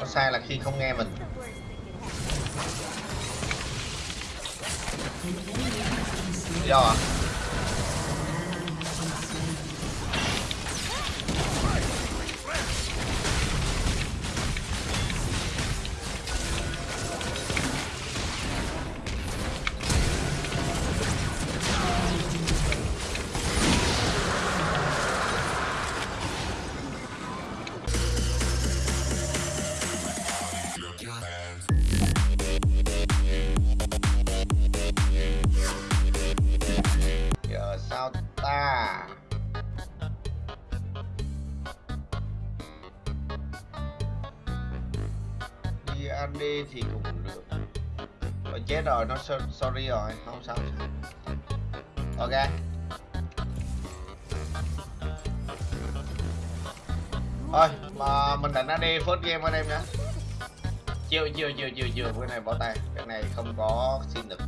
có sai là khi không nghe mình. Do à? AD thì cũng được. Rồi chết rồi, nó sorry rồi, không sao. Ok. Thôi, mà mình đánh AD first game anh em nhé chiều chiều chiều chiều chiều cái này bỏ tay. Cái này không có xin được.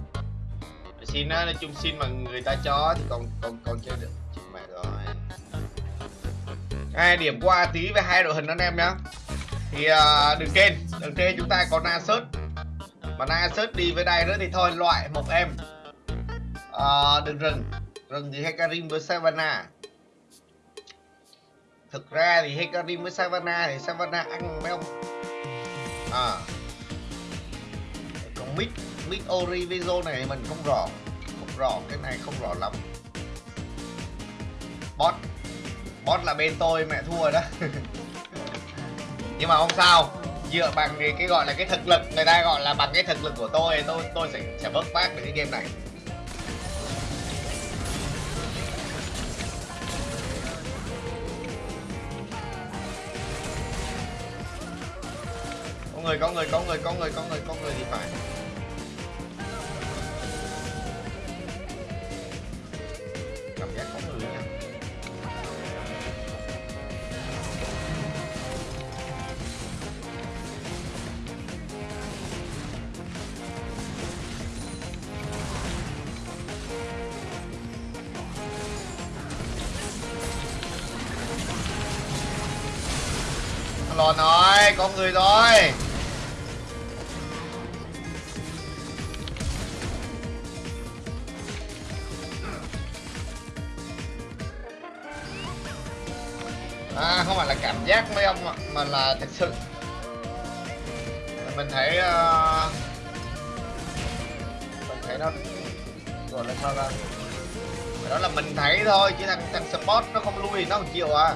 Xin á, nói chung xin mà người ta cho thì còn còn còn chơi được. Chết mẹ rồi. Hai điểm qua tí với hai đội hình anh em nhá thì uh, đừng kênh đừng kênh chúng ta có Nasus mà Nasus đi với đây nữa thì thôi loại một em. Uh, đừng rừng rừng thì Hecarim với Savannah. Thực ra thì Hecarim với Savannah thì Savannah ăn mấy ông? À còn mid mid ori này mình không rõ không rõ cái này không rõ lắm. Bot bot là bên tôi mẹ thua rồi đó. nhưng mà không sao. Dựa bằng cái, cái gọi là cái thực lực người ta gọi là bằng cái thực lực của tôi tôi tôi sẽ sẽ vớt vát được cái game này. Có người có người có người có người có người có người thì phải. Tròn rồi có người rồi à không phải là cảm giác mấy ông mà là thật sự. Mình thấy uh, mình thấy nó gọi là sao ra đó là mình thấy thôi chứ thằng thằng sport nó không lui nó không chịu à.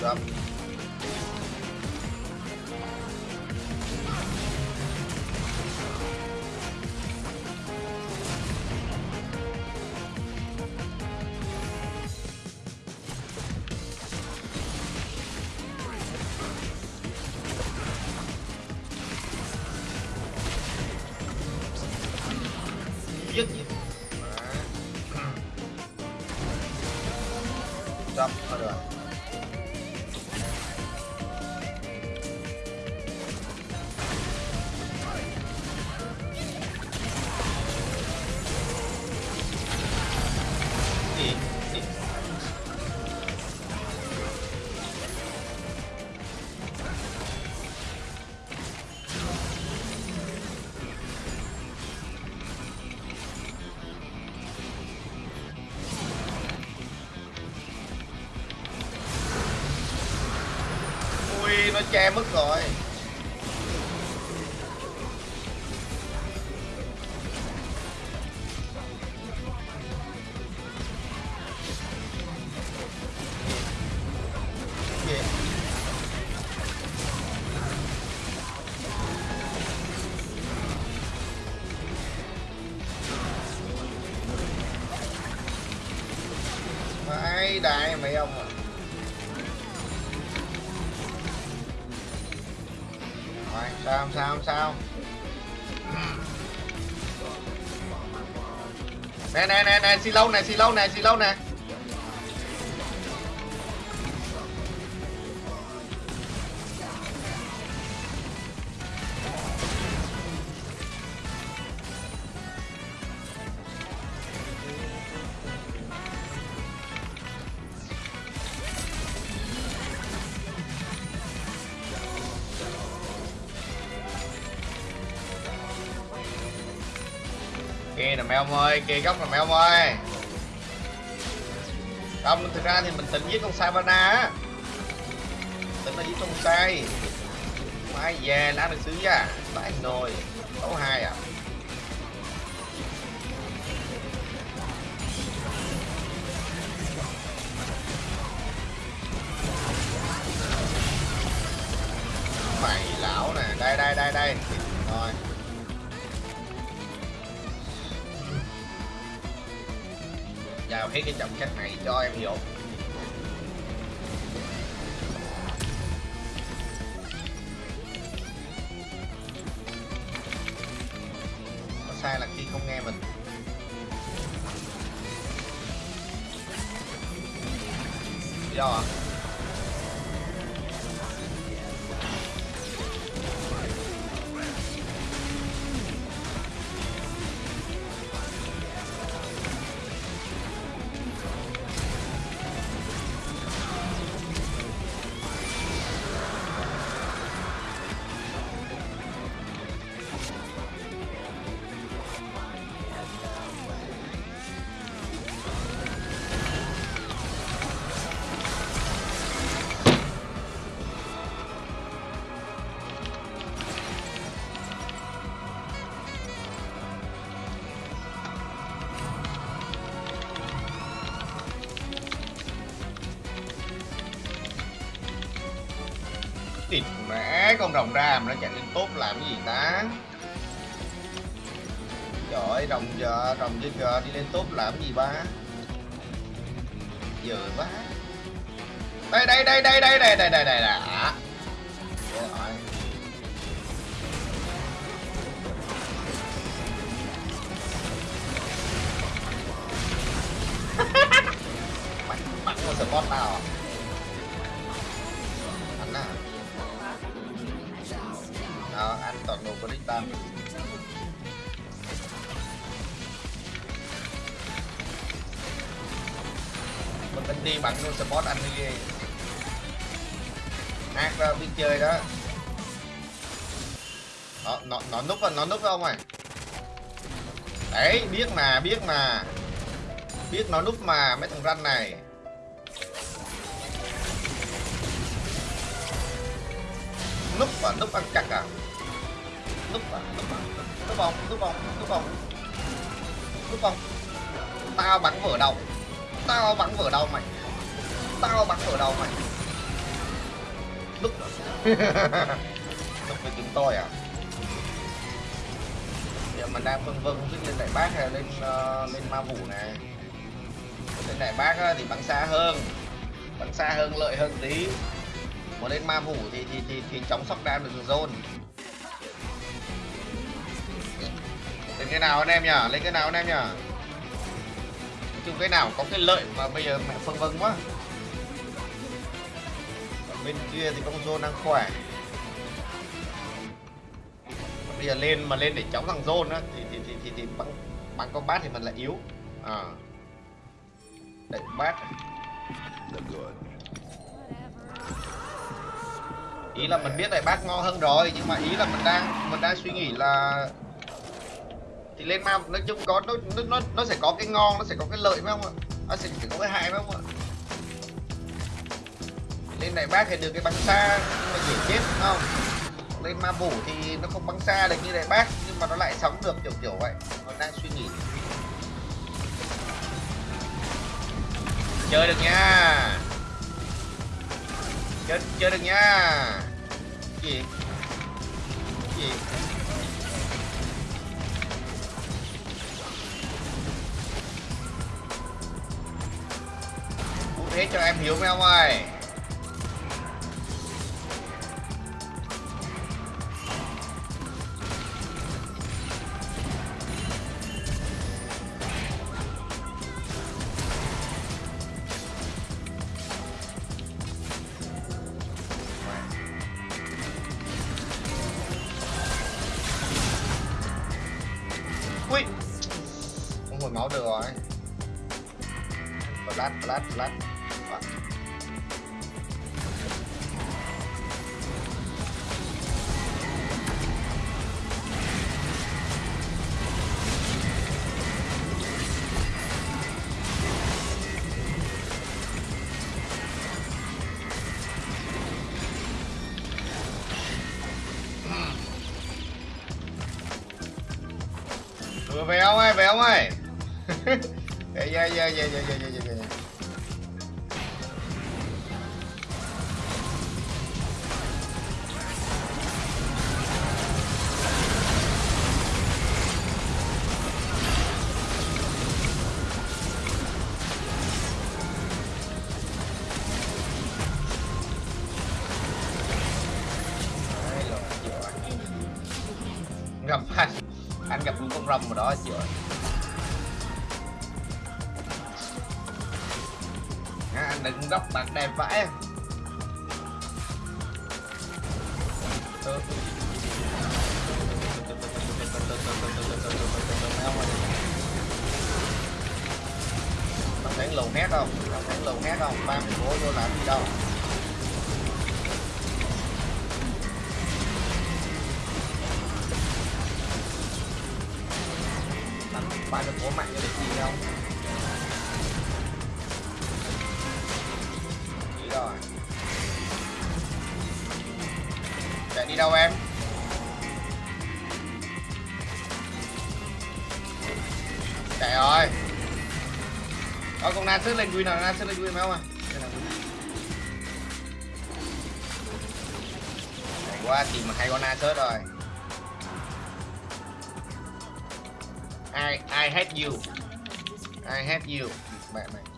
drop ui nó che mất rồi. Gì đại mấy ông à? Sao sao sao? Nè nè nè nè, xì lâu nè, xì lâu nè, xì lâu nè. Mẹ ông ơi kê góc là mẹ ông ơi. Không thực ra thì mình tính giết con Sabana, á. Tính là giết con sai mai về lá được xứ ra tại nồi đấu hai à. Mày lão nè đây đây đây đây. Rồi. Vào hết cái trọng cách này, cho em hiểu có sai là khi không nghe mình. Do à? Địt mẹ con rồng ra mà nó chạy lên tốt làm cái gì ta? Trời ơi rồng giờ rồng giờ, giờ đi lên tốt làm cái gì ba? Giờ quá. Đây đây đây đây đây đây đây đây đây đã rồi bắn bắn con spot nào Mình đi bắn luôn support anh đi. Ghê Ác ra biết chơi đó. Nó, nó, nó núp rồi, nó núp không mày Đấy, biết mà, biết mà. Biết nó núp mà, mấy thằng ranh này. Núp và núp ăn chặt à? Núp à núp à núp không núp không núp không núp không tao bắn vỡ đầu tao bắn vở đầu mày. Tao bắn vở đầu mày. Núp núp với chúng tôi à? Giờ mình đang phân vân biết lên đại bác hay lên uh, lên ma vũ này lên đại bác á, thì bắn xa hơn. Bắn xa hơn lợi hơn tí. Mà lên ma vũ thì thì thì, thì chống sóc đam được zone lên cái nào anh em nhỉ? Lên cái nào anh em nhỉ chung cái nào có cái lợi mà bây giờ mẹ phân vân quá. Còn bên kia thì con zone đang khỏe. Bây giờ lên mà lên để chống thằng zone á thì thì thì thì, thì bắn bắn con bát thì mình lại yếu. À. Đẩy bát. Ý là mình biết đại bác ngon hơn rồi nhưng mà ý là mình đang mình đang suy nghĩ là thì lên ma nói chung có, nó nó nó sẽ có cái ngon, nó sẽ có cái lợi phải không ạ? Nó sẽ có cái hại phải không ạ? Lên này bác thì được cái bắn xa nhưng mà dễ chết đúng không? Lên ma vũ thì nó không bắn xa được như này bác, nhưng mà nó lại sống được kiểu kiểu vậy. Mình đang suy nghĩ. Chơi được nha. Chơi chơi được nha. Gì? Gì? Hết cho em hiểu mấy ông ơi. Ui. Không hồi máu được rồi. Flash, flash, flash. Về ông ơi về ông ơi. Về về về về về về về đứng góc bạc đẹp vãi à. ờ. Tao thấy lùn nét không? không thấy lùn nét không? Ba mình bố vô làm gì đâu Ba được bố mạnh cho để gì đâu. Đâu em? Chạy rồi Có con Nan sớt lên Win nào, Nan sớt lên Win phải không à? Đây. Hay quá, tìm mà hay con Nan sớt rồi I, I hate you I hate you Mẹ mày